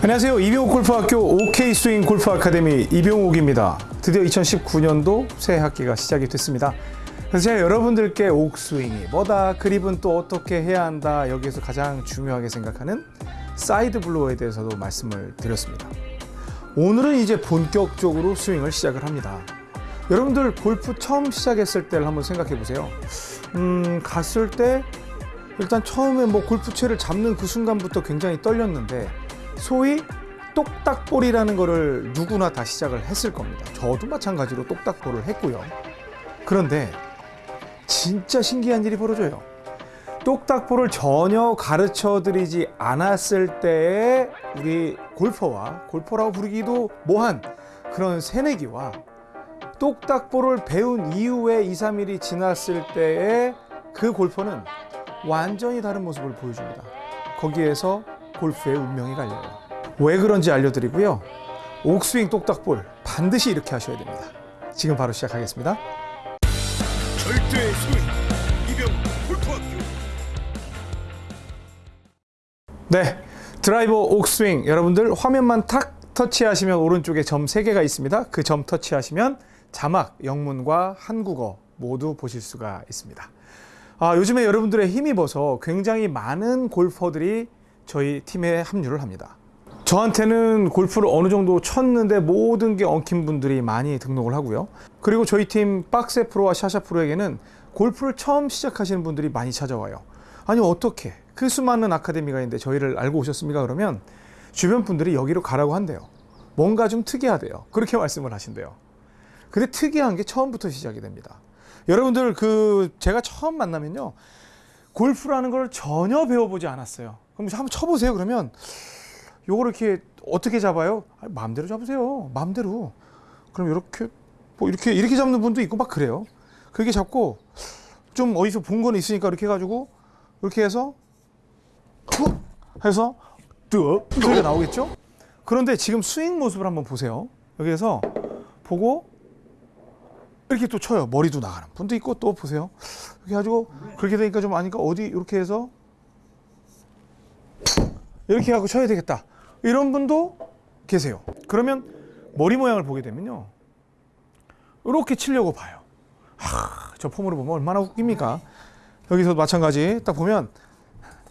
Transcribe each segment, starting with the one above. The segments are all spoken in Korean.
안녕하세요. 이병옥 골프학교 OK 스윙 골프 아카데미 이병옥입니다. 드디어 2019년도 새 학기가 시작이 됐습니다. 그래서 제가 여러분들께 옥스윙이 뭐다, 그립은 또 어떻게 해야 한다, 여기에서 가장 중요하게 생각하는 side blow에 대해서도 말씀을 드렸습니다. 오늘은 이제 본격적으로 스윙을 시작을 합니다. 여러분들 골프 처음 시작했을 때를 한번 생각해 보세요. 음, 갔을 때 일단 처음에 뭐 골프채를 잡는 그 순간부터 굉장히 떨렸는데 소위 똑딱볼이라는 거를 누구나 다 시작을 했을 겁니다. 저도 마찬가지로 똑딱볼을 했고요. 그런데 진짜 신기한 일이 벌어져요. 똑딱볼을 전혀 가르쳐 드리지 않았을 때의 우리 골퍼와 골퍼라고 부르기도 뭐한 그런 새내기와 똑딱볼을 배운 이후에 2, 3일이 지났을 때의 그 골퍼는 완전히 다른 모습을 보여줍니다. 거기에서 골프의 운명이 갈려요. 왜 그런지 알려드리고요. 옥스윙 똑딱볼 반드시 이렇게 하셔야 됩니다. 지금 바로 시작하겠습니다. 절대 스윙 이병 골프학교 네, 드라이버 옥스윙 여러분들 화면만 탁 터치하시면 오른쪽에 점 3개가 있습니다. 그 점 터치하시면 자막, 영문과 한국어 모두 보실 수가 있습니다. 아, 요즘에 여러분들의 힘입어서 굉장히 많은 골퍼들이 저희 팀에 합류를 합니다. 저한테는 골프를 어느 정도 쳤는데 모든 게 엉킨 분들이 많이 등록을 하고요. 그리고 저희 팀 박세 프로와 샤샤 프로에게는 골프를 처음 시작하시는 분들이 많이 찾아와요. 아니 어떻게 그 수많은 아카데미가 있는데 저희를 알고 오셨습니까? 그러면 주변 분들이 여기로 가라고 한대요. 뭔가 좀 특이하대요. 그렇게 말씀을 하신대요. 근데 특이한 게 처음부터 시작이 됩니다. 여러분들 그 제가 처음 만나면요. 골프라는 걸 전혀 배워보지 않았어요. 그럼 한번 쳐보세요. 그러면 요걸 이렇게 어떻게 잡아요? 아니, 마음대로 잡으세요. 마음대로. 그럼 이렇게 뭐 이렇게 이렇게 잡는 분도 있고 막 그래요. 그렇게 잡고 좀 어디서 본 거는 있으니까 이렇게 해가지고 이렇게 해서 툭 해서 뚝 소리가 나오겠죠? 그런데 지금 스윙 모습을 한번 보세요. 여기에서 보고 이렇게 또 쳐요. 머리도 나가는 분도 있고 또 보세요. 이렇게 가지고 그렇게 되니까 좀 아니까 어디 이렇게 해서 이렇게 하고 쳐야 되겠다. 이런 분도 계세요. 그러면 머리 모양을 보게 되면요. 이렇게 치려고 봐요. 하, 저 폼으로 보면 얼마나 웃깁니까? 여기서 마찬가지 딱 보면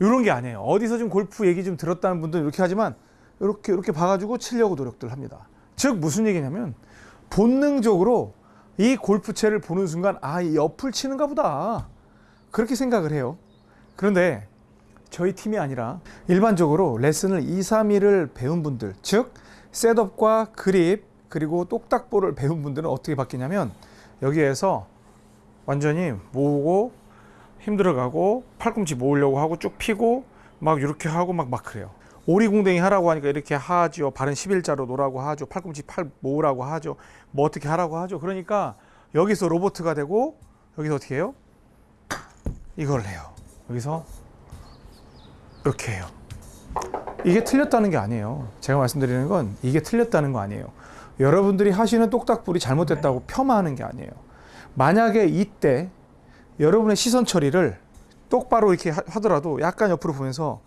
이런 게 아니에요. 어디서 좀 골프 얘기 좀 들었다는 분들은 이렇게 하지만 이렇게 이렇게 봐가지고 치려고 노력들 합니다. 즉 무슨 얘기냐면 본능적으로 이 골프채를 보는 순간 아, 이 옆을 치는가 보다. 그렇게 생각을 해요. 그런데 저희 팀이 아니라 일반적으로 레슨을 2, 3일을 배운 분들, 즉 셋업과 그립 그리고 똑딱볼을 배운 분들은 어떻게 바뀌냐면 여기에서 완전히 모으고 힘들어가고 팔꿈치 모으려고 하고 쭉 피고 막 이렇게 하고 막 막 그래요. 오리궁뎅이 하라고 하니까 이렇게 하죠. 발은 11자로 놓으라고 하죠. 팔꿈치 팔 모으라고 하죠. 뭐 어떻게 하라고 하죠. 그러니까 여기서 로보트가 되고 여기서 어떻게 해요? 이걸 해요. 여기서 이렇게 해요. 이게 틀렸다는 게 아니에요. 제가 말씀드리는 건 이게 틀렸다는 거 아니에요. 여러분들이 하시는 똑딱불이 잘못됐다고 폄하하는 게 아니에요. 만약에 이때 여러분의 시선 처리를 똑바로 이렇게 하- 하더라도 약간 옆으로 보면서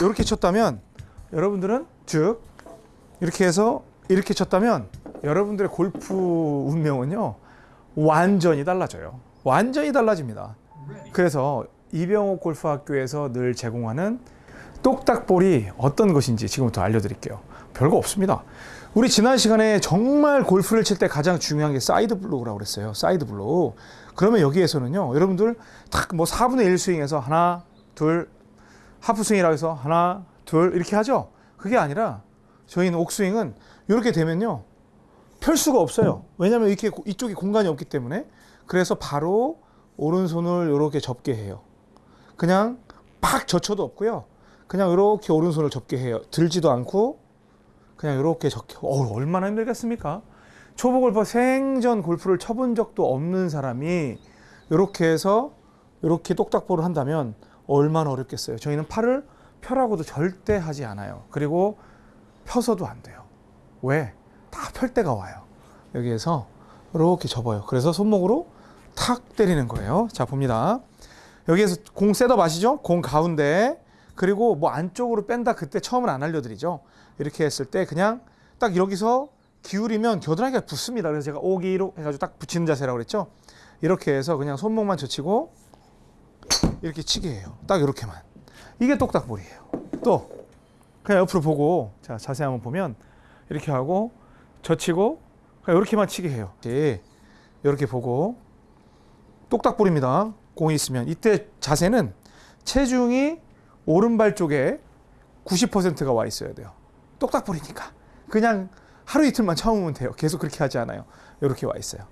이렇게 쳤다면 여러분들은 즉 이렇게 해서 이렇게 쳤다면 여러분들의 골프 운명은요 완전히 달라져요. 완전히 달라집니다. 그래서 이병옥 골프학교에서 늘 제공하는 똑딱볼이 어떤 것인지 지금부터 알려드릴게요. 별거 없습니다. 우리 지난 시간에 정말 골프를 칠 때 가장 중요한 게 side blow라고 그랬어요. side blow. 그러면 여기에서는요, 여러분들 딱뭐 4분의 1 스윙에서 하나, 둘, 하프 스윙이라고 해서 하나, 둘 이렇게 하죠. 그게 아니라 저희는 옥스윙은 이렇게 되면요, 펼 수가 없어요. 왜냐하면 이렇게 고- 이쪽에 공간이 없기 때문에 그래서 바로 오른손을 이렇게 접게 해요. 그냥 팍 젖혀도 없고요. 그냥 이렇게 오른손을 접게 해요. 들지도 않고 그냥 이렇게 적게. 어 얼마나 힘들겠습니까? 초보 골퍼 생전 골프를 쳐본 적도 없는 사람이 이렇게 해서 이렇게 똑딱볼을 한다면 얼마나 어렵겠어요. 저희는 팔을 펴라고도 절대 하지 않아요. 그리고 펴서도 안 돼요. 왜? 다 펼 때가 와요. 여기에서 이렇게 접어요. 그래서 손목으로 탁 때리는 거예요. 자, 봅니다. 여기에서 공 셋업 아시죠? 공 가운데 그리고 뭐 안쪽으로 뺀다 그때 처음은 안 알려드리죠. 이렇게 했을 때 그냥 딱 여기서 기울이면 겨드랑이가 붙습니다. 그래서 제가 오기로 해가지고 딱 붙이는 자세라고 그랬죠. 이렇게 해서 그냥 손목만 젖히고 이렇게 치게 해요. 딱 이렇게만. 이게 똑딱볼이에요. 또 그냥 옆으로 보고 자 자세히 한번 보면 이렇게 하고 젖히고 그냥 이렇게만 치게 해요. 예, 이렇게 보고 똑딱볼입니다. 공이 있으면 이때 자세는 체중이 오른발 쪽에 90%가 와 있어야 돼요. 똑딱볼이니까 그냥 하루 이틀만 참으면 돼요. 계속 그렇게 하지 않아요. 이렇게 와 있어요.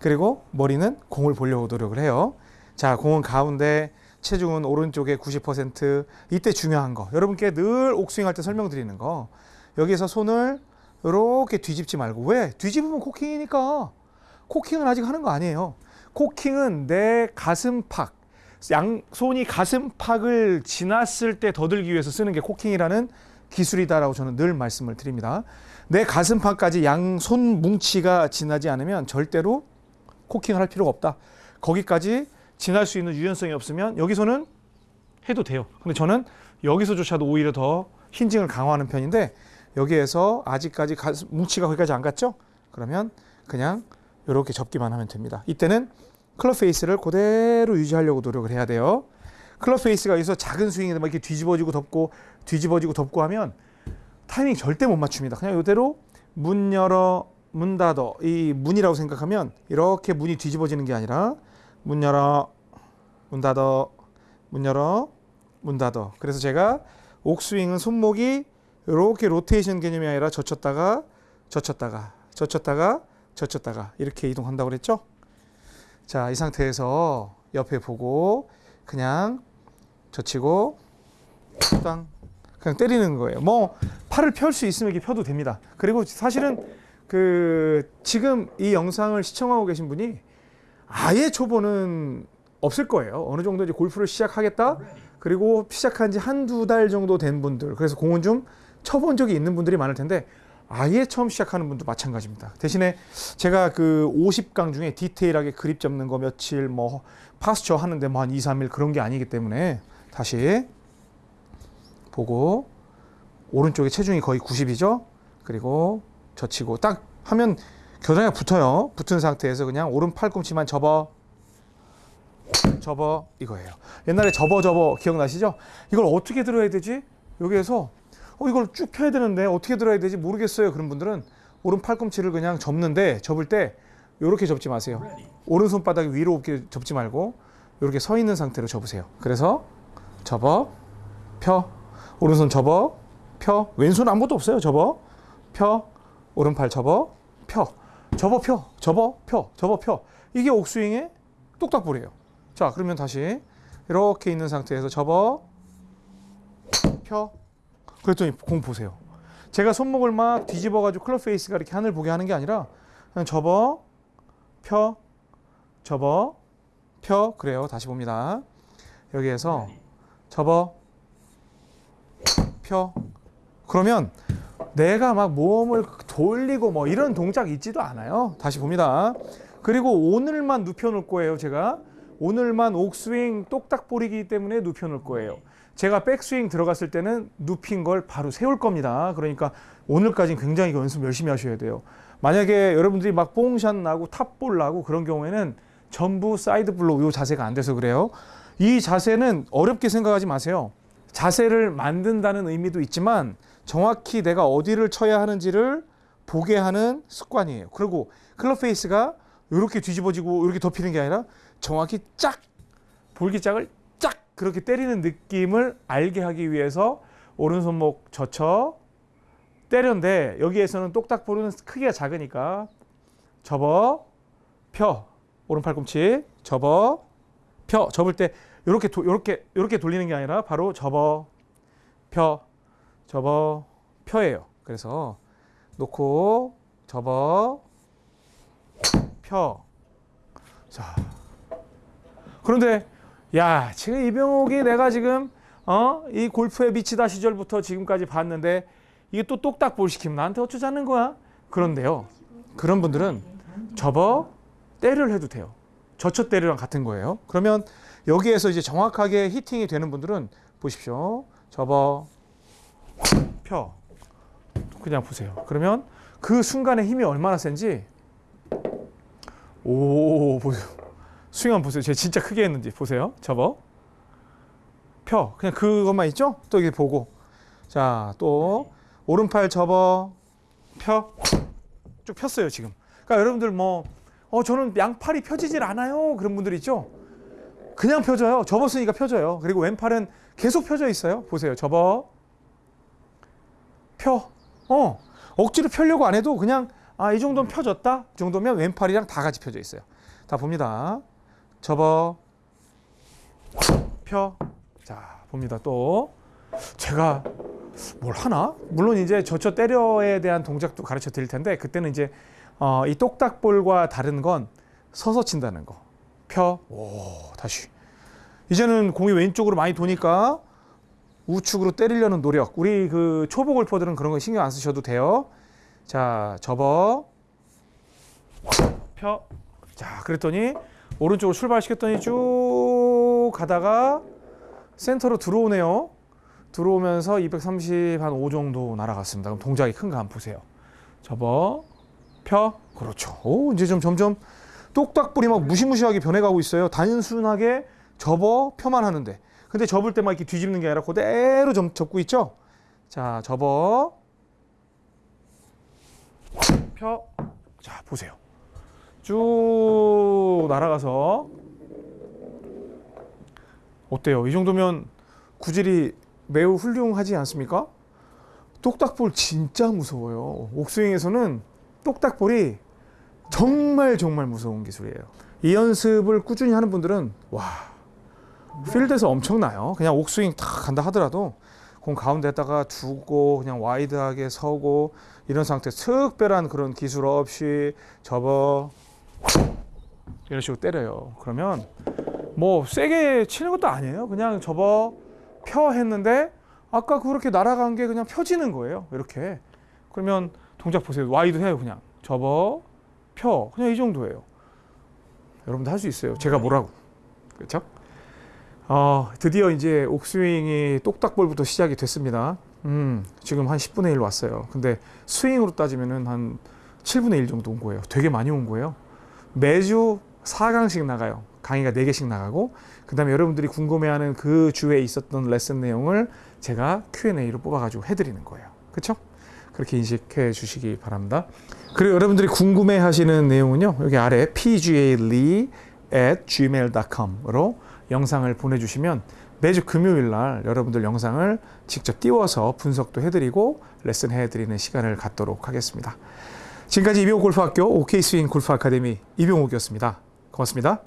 그리고 머리는 공을 보려고 노력을 해요. 자, 공은 가운데, 체중은 오른쪽에 90%. 이때 중요한 거. 여러분께 늘 옥스윙 할 때 설명드리는 거. 여기서 손을 이렇게 뒤집지 말고 왜? 뒤집으면 코킹이니까. 코킹은 아직 하는 거 아니에요. 코킹은 내 가슴팍, 양손이 가슴팍을 지났을 때 더 들기 위해서 쓰는 게 코킹이라는 기술이다라고 저는 늘 말씀을 드립니다. 내 가슴팍까지 양손 뭉치가 지나지 않으면 절대로 코킹을 할 필요가 없다. 거기까지 지날 수 있는 유연성이 없으면 여기서는 해도 돼요. 근데 저는 여기서조차도 오히려 더 hinging을 강화하는 편인데 여기에서 아직까지 뭉치가 거기까지 안 갔죠? 그러면 그냥 이렇게 접기만 하면 됩니다. 이때는 클럽 페이스를 그대로 유지하려고 노력을 해야 돼요. 클럽 페이스가 여기서 작은 스윙인데 막 이렇게 뒤집어지고 덮고 뒤집어지고 덮고 하면 타이밍 절대 못 맞춥니다. 그냥 이대로 문 열어 문 닫어 이 문이라고 생각하면 이렇게 문이 뒤집어지는 게 아니라 문 열어 문 닫어 문 열어 문 닫어 그래서 제가 옥스윙은 손목이 이렇게 로테이션 개념이 아니라 젖혔다가 젖혔다가 젖혔다가 젖혔다가 이렇게 이동한다고 그랬죠? 자, 이 상태에서 옆에 보고 그냥 젖히고 땅 그냥 때리는 거예요. 뭐 팔을 펼 수 있으면 이렇게 펴도 됩니다. 그리고 사실은 그 지금 이 영상을 시청하고 계신 분이 아예 초보는 없을 거예요. 어느 정도 이제 골프를 시작하겠다. 그리고 시작한 지 한두 달 정도 된 분들. 그래서 공은 좀 쳐본 적이 있는 분들이 많을 텐데 아예 처음 시작하는 분도 마찬가지입니다. 대신에 제가 그 50강 중에 디테일하게 그립 잡는 거 며칠 뭐 파스처 하는데 뭐 한 2, 3일 그런 게 아니기 때문에 다시 보고 오른쪽에 체중이 거의 90이죠. 그리고 젖히고 딱 하면 겨드랑이가 붙어요. 붙은 상태에서 그냥 오른 팔꿈치만 접어 접어 이거예요. 옛날에 접어 접어 기억나시죠? 이걸 어떻게 들어야 되지? 여기에서 어 이걸 쭉 펴야 되는데 어떻게 들어야 되지 모르겠어요. 그런 분들은 오른 팔꿈치를 그냥 접는데 접을 때 이렇게 접지 마세요. 오른 손 바닥 위로 접지 말고 이렇게 서 있는 상태로 접으세요. 그래서 접어 펴 오른손 접어 펴 왼손 아무것도 없어요. 접어 펴 오른팔 접어 펴 접어 펴 접어 펴 접어 펴 이게 옥스윙의 똑딱볼이에요. 자 그러면 다시 이렇게 있는 상태에서 접어 펴 그랬더니 공 보세요. 제가 손목을 막 뒤집어 가지고 클럽 페이스가 이렇게 하늘 보게 하는 게 아니라 그냥 접어 펴 접어 펴 그래요. 다시 봅니다. 여기에서 접어 펴 그러면 내가 막 몸을 돌리고 뭐 이런 동작 있지도 않아요. 다시 봅니다. 그리고 오늘만 눕혀 놓을 거예요, 제가. 오늘만 옥스윙 똑딱 볼이기 때문에 눕혀 놓을 거예요. 제가 백스윙 들어갔을 때는 눕힌 걸 바로 세울 겁니다. 그러니까 오늘까지는 굉장히 연습 열심히 하셔야 돼요. 만약에 여러분들이 막 뽕샷 나고 탑볼 나고 그런 경우에는 전부 side blow 이 자세가 안 돼서 그래요. 이 자세는 어렵게 생각하지 마세요. 자세를 만든다는 의미도 있지만 정확히 내가 어디를 쳐야 하는지를 보게 하는 습관이에요. 그리고 클럽 페이스가 이렇게 뒤집어지고 이렇게 덮이는 게 아니라 정확히 쫙 볼기짝을 쫙 그렇게 때리는 느낌을 알게 하기 위해서 오른손목 젖혀 때렸는데 여기에서는 똑딱볼은 크기가 작으니까 접어 펴 오른 팔꿈치 접어 펴 접을 때 이렇게 이렇게 이렇게 돌리는 게 아니라 바로 접어 펴 접어 펴예요. 그래서 놓고 접어 펴. 자. 그런데 야, 지금 이병옥이 내가 지금 어? 이 골프에 미치다 시절부터 지금까지 봤는데 이게 또 똑딱 볼 시키면 나한테 어쩌자는 거야? 그런데요. 그런 분들은 접어 때를 해도 돼요. 젖혀 때리랑 같은 거예요. 그러면 여기에서 이제 정확하게 히팅이 되는 분들은 보십시오. 접어 펴 그냥 보세요. 그러면 그 순간의 힘이 얼마나 센지 오 보세요. 스윙 한번 보세요. 제가 진짜 크게 했는지 보세요. 접어 펴 그냥 그것만 있죠? 또 이게 보고 자 또 오른팔 접어 펴 쭉 폈어요 지금. 그러니까 여러분들 뭐 어 저는 양팔이 펴지질 않아요 그런 분들 있죠? 그냥 펴져요. 접었으니까 펴져요. 그리고 왼팔은 계속 펴져 있어요. 보세요. 접어 펴. 어 억지로 펴려고 안 해도 그냥 아 이 정도면 펴졌다. 이 정도면 왼팔이랑 다 같이 펴져 있어요. 다 봅니다. 접어 펴. 자 봅니다. 또 제가 뭘 하나? 물론 이제 저쳐 때려에 대한 동작도 가르쳐 드릴 텐데 그때는 이제 어, 이 똑딱볼과 다른 건 서서 친다는 거. 펴. 오 다시. 이제는 공이 왼쪽으로 많이 도니까 우측으로 때리려는 노력. 우리 그 초보 골퍼들은 그런 거 신경 안 쓰셔도 돼요. 자, 접어. 펴. 자, 그랬더니 오른쪽으로 출발시켰더니 쭉 가다가 센터로 들어오네요. 들어오면서 230 한 5 정도 날아갔습니다. 그럼 동작이 큰거 한번 보세요. 접어. 펴. 그렇죠. 오, 이제 좀 점점 똑딱불이 막 무시무시하게 변해가고 있어요. 단순하게 접어 펴만 하는데. 근데 접을 때 막 이렇게 뒤집는 게 아니라 그대로 좀 접고 있죠. 자, 접어. 펴. 자, 보세요. 쭉 날아가서 어때요? 이 정도면 구질이 매우 훌륭하지 않습니까? 똑딱볼 진짜 무서워요. 옥스윙에서는 똑딱볼이 정말 정말 무서운 기술이에요. 이 연습을 꾸준히 하는 분들은 와 필드에서 엄청나요. 그냥 옥스윙 탁 간다 하더라도 공 가운데다가 두고 그냥 wide하게 서고 이런 상태 특별한 그런 기술 없이 접어 이런 식으로 때려요. 그러면 뭐 세게 치는 것도 아니에요. 그냥 접어 펴 했는데 아까 그렇게 날아간 게 그냥 펴지는 거예요. 이렇게 그러면 동작 보세요. wide 해요. 그냥 접어 펴 그냥 이 정도예요. 여러분도 할 수 있어요. 제가 뭐라고 그렇죠? 어, 드디어 이제 옥스윙이 똑딱볼부터 시작이 됐습니다. 음, 지금 한 10분의 1 왔어요. 근데 스윙으로 따지면은 한 7분의 1 정도 온 거예요. 되게 많이 온 거예요. 매주 4강씩 나가요. 강의가 4개씩 나가고 그 다음에 여러분들이 궁금해하는 그 주에 있었던 레슨 내용을 제가 Q&A로 뽑아가지고 해드리는 거예요. 그렇죠? 그렇게 인식해 주시기 바랍니다. 그리고 여러분들이 궁금해 하시는 내용은요. 여기 아래 pgalee gmail.com으로 영상을 보내주시면 매주 금요일 날 여러분들 영상을 직접 띄워서 분석도 해드리고 레슨 해드리는 시간을 갖도록 하겠습니다. 지금까지 이병옥 골프학교 OK 스윙 골프 아카데미 이병옥이었습니다. 고맙습니다.